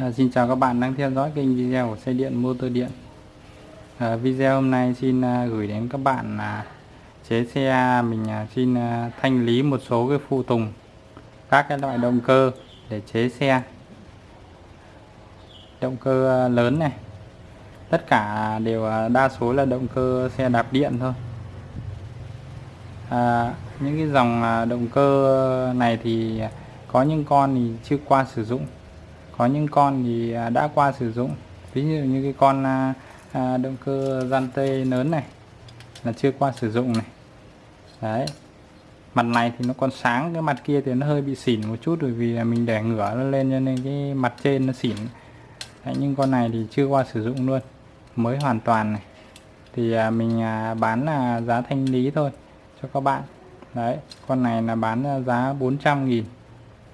À, xin chào các bạn đang theo dõi kênh video của xe điện motor điện. À, video hôm nay xin à, gửi đến các bạn là chế xe à, mình à, xin à, thanh lý một số cái phụ tùng các cái loại động cơ để chế xe. Động cơ à, lớn này tất cả đều à, đa số là động cơ xe đạp điện thôi. À, những cái dòng à, động cơ này thì có những con thì chưa qua sử dụng có những con thì à, đã qua sử dụng. Ví dụ như cái con à, à, động cơ gian tê lớn này là chưa qua sử dụng này. Đấy. Mặt này thì nó còn sáng cái mặt kia thì nó hơi bị xỉn một chút bởi vì là mình để ngửa nó lên cho nên cái mặt trên nó xỉn. Đấy, nhưng con này thì chưa qua sử dụng luôn. Mới hoàn toàn này. Thì mình bán là giá thanh lý thôi cho các bạn. Đấy con này là bán giá 400 nghìn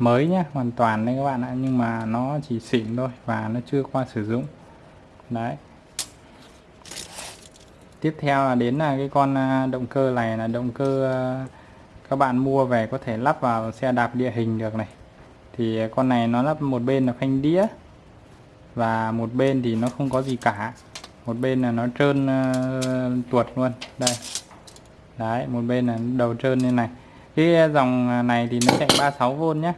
mới nhé hoàn toàn đấy các bạn ạ nhưng mà nó chỉ xịn thôi và nó chưa qua sử dụng. Đấy. Tiếp theo là đến là cái con à, động cơ này là động cơ à, các bạn mua về có thể lắp vào xe đạp địa hình được này. Thì con này nó lắp một bên là phanh đĩa và một bên thì nó không có gì cả. Một bên là nó trơn uh, tuột luôn. Đây. Đấy một bên là đầu trơn như này. Cái dòng này thì nó chạy 36V nhé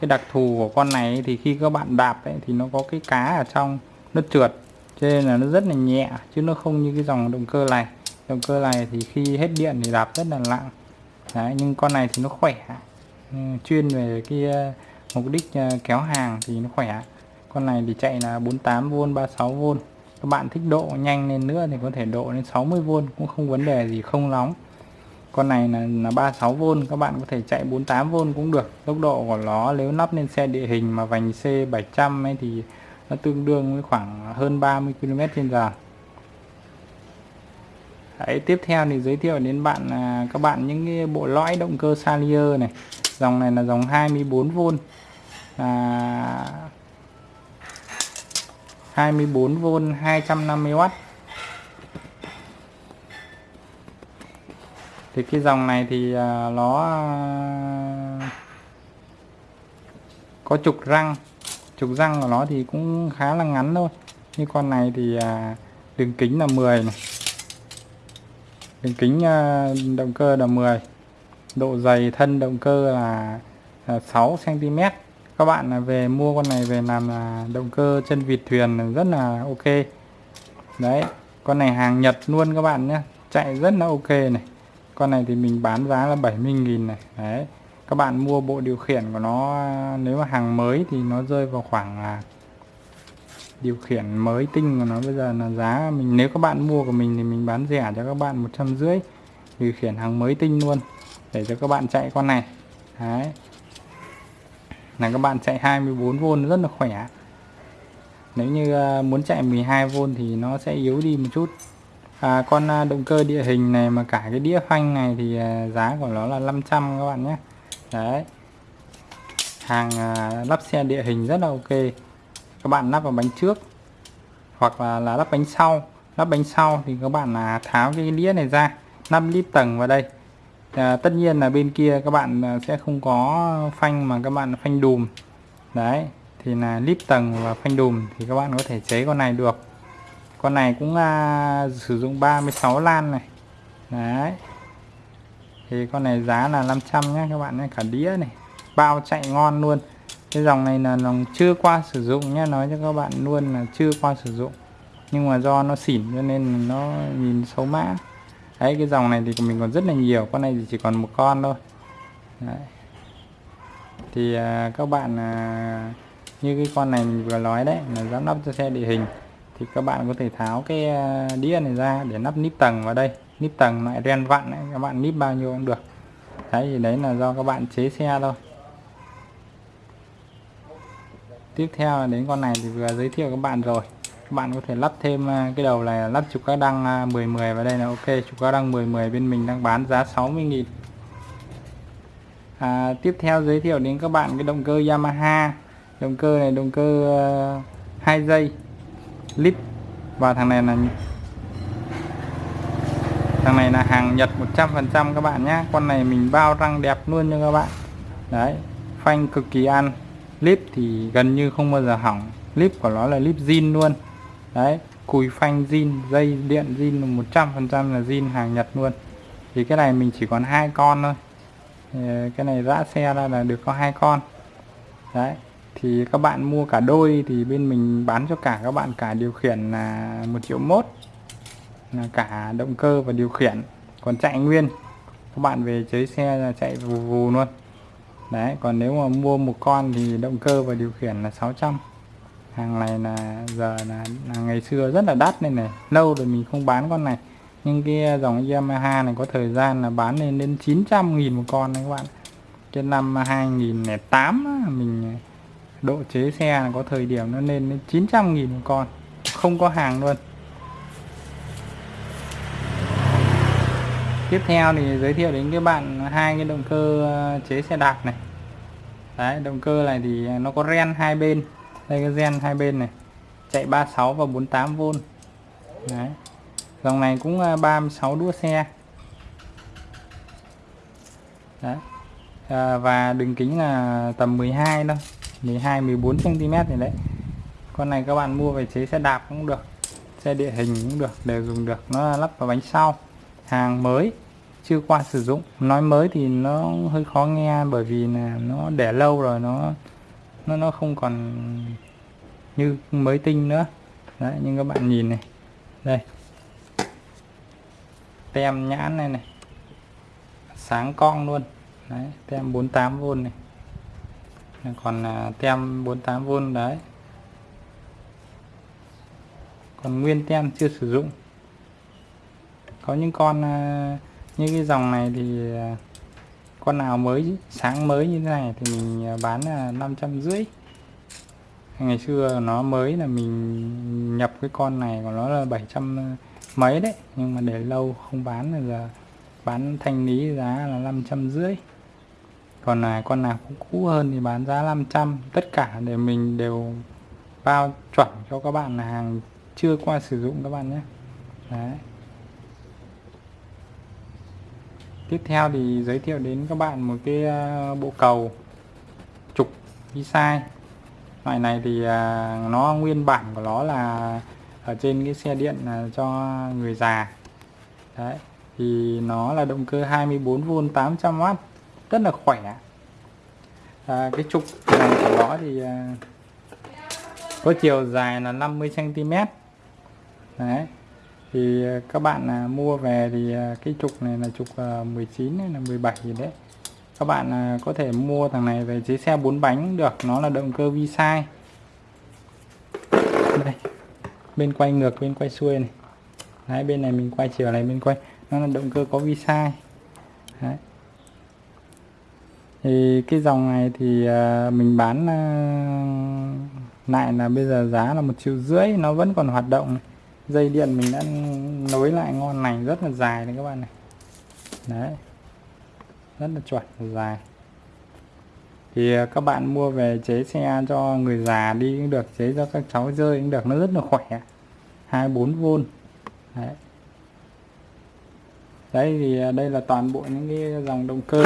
cái đặc thù của con này thì khi các bạn đạp ấy, thì nó có cái cá ở trong nó trượt. Cho nên là nó rất là nhẹ chứ nó không như cái dòng động cơ này. Động cơ này thì khi hết điện thì đạp rất là nặng. Đấy, nhưng con này thì nó khỏe. Ừ, chuyên về cái ờ, mục đích ờ, kéo hàng thì nó khỏe. Con này thì chạy là 48V 36V các bạn thích độ nhanh lên nữa thì có thể độ lên 60V cũng không vấn đề gì không nóng con này là, là 36V các bạn có thể chạy 48V cũng được. Tốc độ của nó nếu lắp lên xe địa hình mà vành C700 ấy thì nó tương đương với khoảng hơn 30 km trên giờ. Đấy, tiếp theo thì giới thiệu đến bạn à, các bạn những cái bộ lõi động cơ Salier này. Dòng này là dòng 24V à, 24V 250W thì cái dòng này thì à, nó à, có trục răng. Trục răng của nó thì cũng khá là ngắn thôi. Như con này thì à, đường kính là 10 này. Đường kính động cơ là 10 độ dày thân động cơ là 6 cm các bạn về mua con này về làm động cơ chân vịt thuyền rất là ok. Đấy, con này hàng Nhật luôn các bạn nhé. Chạy rất là ok này con này thì mình bán giá là 70.000 này. Đấy, các bạn mua bộ điều khiển của nó, nếu mà hàng mới thì nó rơi vào khoảng là điều khiển mới tinh của nó bây giờ là giá mình, nếu các bạn mua của mình thì mình bán rẻ cho các bạn một trăm rưỡi, điều khiển hàng mới tinh luôn để cho các bạn chạy con này. Đấy. Là các bạn chạy 24V rất là khỏe. Nếu như à, muốn chạy 12V thì nó sẽ yếu đi một chút à, con à, động cơ địa hình này mà cả cái đĩa phanh này thì à, giá của nó là 500 các bạn nhé. Đấy. Hàng à, lắp xe địa hình rất là ok. Các bạn lắp vào bánh trước hoặc là, là lắp bánh sau. Lắp bánh sau thì các bạn là tháo cái đĩa này ra 5 lít tầng vào đây. À, tất nhiên là bên kia các bạn à, sẽ không có phanh mà các bạn phanh đùm. Đấy thì là lít tầng và phanh đùm thì các bạn có thể chế con này được con này cũng à, sử dụng 36 lan này. Đấy. Thì con này giá là 500 nhé các bạn nhé cả đĩa này. Bao chạy ngon luôn. Cái dòng này là dòng chưa qua sử dụng nhé nói cho các bạn luôn là chưa qua sử dụng. Nhưng mà do nó xỉn cho nên nó nhìn xấu mã. Đấy cái dòng này thì mình còn rất là nhiều con này thì chỉ còn một con thôi. Đấy. thì à, các bạn à, như cái con này mình vừa nói đấy là giám đốc cho xe địa hình thì các bạn có thể tháo cái ờ, đĩa này ra để nắp níp tầng vào đây. Níp tầng lại ren vặn ấy, các bạn níp bao nhiêu cũng được. Đấy thì đấy là do các bạn chế xe thôi. Tiếp theo là đến con này thì vừa giới thiệu các bạn rồi. Các bạn có thể lắp thêm ờ, cái đầu này lắp trục các đăng ờ, 10 10 vào đây là ok. Trục các đăng 10 10 bên mình đang bán giá 60.000 à, tiếp theo giới thiệu đến các bạn cái động cơ Yamaha. Động cơ này động cơ uh, 2 giây lít. Và thằng này là thằng này là hàng Nhật 100% các bạn nhé con này mình bao răng đẹp luôn cho các bạn. Đấy, phanh cực kỳ ăn. Clip thì gần như không bao giờ hỏng. Clip của nó là clip zin luôn. Đấy, cùi phanh zin, dây điện zin 100% là zin hàng Nhật luôn. Thì cái này mình chỉ còn hai con thôi. Cái này rã xe ra là được có hai con. Đấy thì các bạn mua cả đôi thì bên mình bán cho cả các bạn cả điều khiển là một triệu mốt là cả động cơ và điều khiển. Còn chạy nguyên các bạn về chơi xe là chạy vù vù luôn. Đấy còn nếu mà mua một con thì động cơ và điều khiển là 600 hàng này là giờ là, là ngày xưa rất là đắt nên này lâu rồi mình không bán con này. Nhưng cái dòng Yamaha này có thời gian là bán lên đến 900 nghìn một con đấy các bạn. Cái năm 2008 mình độ chế xe có thời điểm nó lên đến 900 nghìn một con không có hàng luôn. Tiếp theo thì giới thiệu đến các bạn hai cái động cơ ờ, chế xe đạp này. Đấy động cơ này thì nó có ren hai bên. Đây cái gen hai bên này chạy 36 và 48V đấy dòng này cũng ờ, 36 đua xe. Đấy à, và đường kính là tầm 12 thôi. 12 14 cm này đấy. Con này các bạn mua về chế xe đạp cũng được, xe địa hình cũng được, đều dùng được. Nó lắp vào bánh sau, hàng mới, chưa qua sử dụng. Nói mới thì nó hơi khó nghe bởi vì là nó để lâu rồi, nó nó nó không còn như mới tinh nữa. Đấy, nhưng các bạn nhìn này, đây. Tem nhãn này này, sáng cong luôn. Đấy, tem 48V này còn à, tem 48V đấy. Còn nguyên tem chưa sử dụng. Có những con à, như cái dòng này thì à, con nào mới, sáng mới như thế này thì mình bán là năm trăm rưỡi. Ngày xưa nó mới là mình nhập cái con này của nó là 700 mấy đấy. Nhưng mà để lâu không bán là giờ bán thanh lý giá là năm trăm rưỡi còn là con nào cũng cũ hơn thì bán giá 500 tất cả để mình đều bao chuẩn cho các bạn là hàng chưa qua sử dụng các bạn nhé. Đấy. Tiếp theo thì giới thiệu đến các bạn một cái à, bộ cầu trục đi sai. Loại này thì à, nó nguyên bản của nó là ở trên cái xe điện là cho người già. Đấy, thì nó là động cơ 24V 800W rất là khỏe. À, cái trục này của nó thì à, có chiều dài là 50 cm đấy thì à, các bạn à, mua về thì à, cái trục này là trục à, 19 hay là 17 gì đấy. Các bạn à, có thể mua thằng này về chế xe bốn bánh được nó là động cơ vi sai đây bên quay ngược bên quay xuôi này. Đấy bên này mình quay chiều này bên quay nó là động cơ có vi sai đấy thì cái dòng này thì à, mình bán à, lại là bây giờ giá là một triệu rưỡi, nó vẫn còn hoạt động dây điện mình đã nối lại ngon lành, rất là dài đấy các bạn này. Đấy, rất là chuẩn, dài. Thì à, các bạn mua về chế xe cho người già đi cũng được, chế cho các cháu rơi cũng được, nó rất là khỏe. 24V đấy. Đấy thì đây là toàn bộ những cái dòng động cơ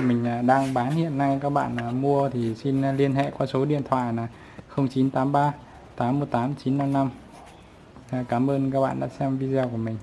mình à, đang bán hiện nay, các bạn à, mua thì xin à, liên hệ qua số điện thoại là 0983 818 955 cảm ơn các bạn đã xem video của mình.